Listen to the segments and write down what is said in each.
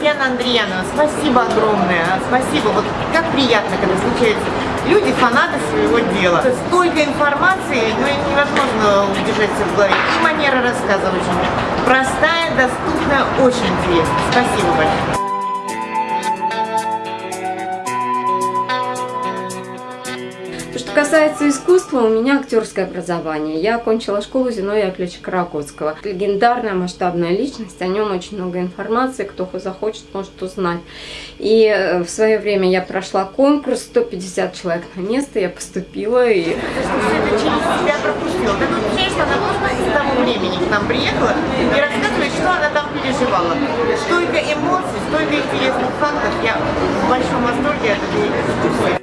Яна Андреянова, спасибо огромное, спасибо. Вот как приятно, когда случаются люди, фанаты своего дела. Столько информации, ну невозможно удержать все в голове. И манера рассказа очень простая, доступная, очень интересная. Спасибо большое. Касается искусства, у меня актерское образование. Я окончила школу Зиновия Яковлевича Каракотского. Легендарная масштабная личность, о нем очень много информации, кто захочет, может узнать. И э, в свое время я прошла конкурс, 150 человек на место, я поступила и... Нам приехала и рассказывает, что она там переживала. Столько эмоций, столько интересных фактов. Я в большом восторге от этой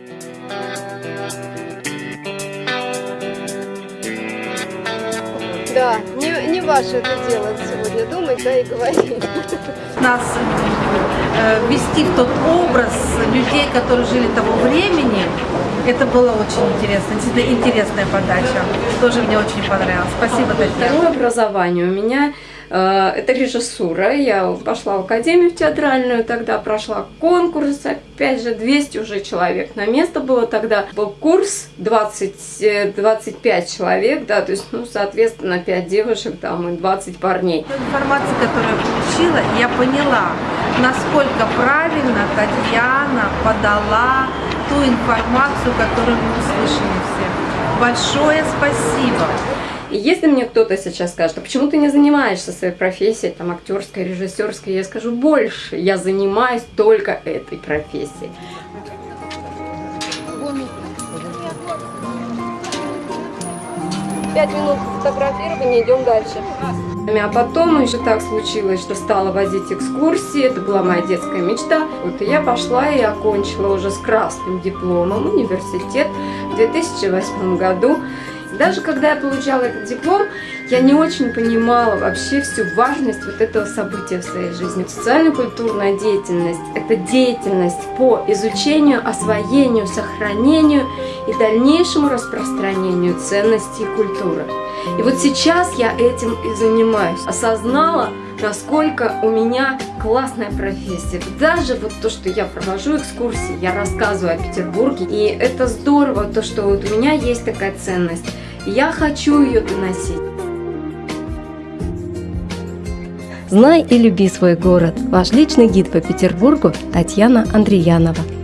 не, не ваше это дело сегодня думать, да, и говорить. Нас э, ввести в тот образ людей, которые жили того времени, это было очень интересно, действительно интересная подача. Тоже мне очень понравилось. Спасибо, Татьяна. Второе образование у меня это режиссура. Я пошла в академию театральную, тогда прошла конкурс, опять же 200 уже человек на место было тогда. Был курс 20, 25 э, человек, да, то есть, ну, соответственно, 5 девушек там и 20 парней. Информация, которую я получила, я поняла, насколько правильно Татьяна подала ту информацию, которую мы услышали все. Большое спасибо! И если мне кто-то сейчас скажет, а почему ты не занимаешься своей профессией, там, актерской, режиссерской, я скажу больше, я занимаюсь только этой профессией. Пять минут фотографирования, идем дальше. А потом еще так случилось, что стала возить экскурсии, это была моя детская мечта. Вот и я пошла и окончила уже с красным дипломом университет в 2008 году. Даже когда я получала этот диплом, я не очень понимала вообще всю важность вот этого события в своей жизни. Социально-культурная деятельность – это деятельность по изучению, освоению, сохранению и дальнейшему распространению ценностей культуры. И вот сейчас я этим и занимаюсь. Осознала, насколько у меня классная профессия. Даже вот то, что я провожу экскурсии, я рассказываю о Петербурге, и это здорово, то, что вот у меня есть такая ценность. Я хочу ее доносить. Знай и люби свой город. Ваш личный гид по Петербургу Татьяна Андреянова.